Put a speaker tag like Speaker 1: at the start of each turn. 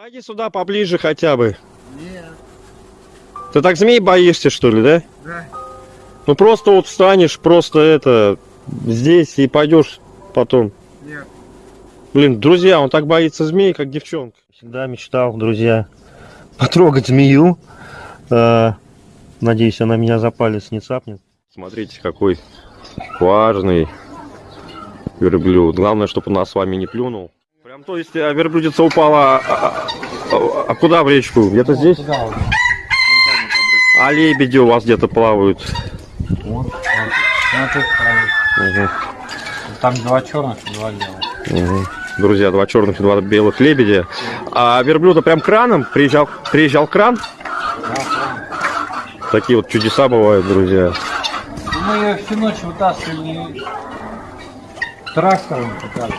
Speaker 1: Подойди сюда поближе хотя бы.
Speaker 2: Нет,
Speaker 1: Ты так змей боишься, что ли, да?
Speaker 2: да.
Speaker 1: Ну просто вот встанешь, просто это, здесь и пойдешь потом.
Speaker 2: Нет.
Speaker 1: Блин, друзья, он так боится змей, как девчонка. Всегда мечтал, друзья, потрогать змею. Э, Надеюсь, она меня за палец не цапнет. Смотрите, какой важный верблюд. Главное, чтобы он нас с вами не плюнул. Прям, то есть, а, верблюдица упала, а, а- а- куда в речку? Где-то здесь?
Speaker 2: Вот.
Speaker 1: А лебеди у вас где-то плавают.
Speaker 2: Вот, вот. Ну, тут.
Speaker 1: Мгм.
Speaker 2: Там два черных и два белых.
Speaker 1: Мгм. Друзья, два черных и два белых лебедя. А верблюда прям краном приезжал, приезжал кран.
Speaker 2: Да.
Speaker 1: Такие вот чудеса бывают, друзья.
Speaker 2: Ну, Мы ее всю ночь вытаскивали трактором пытались.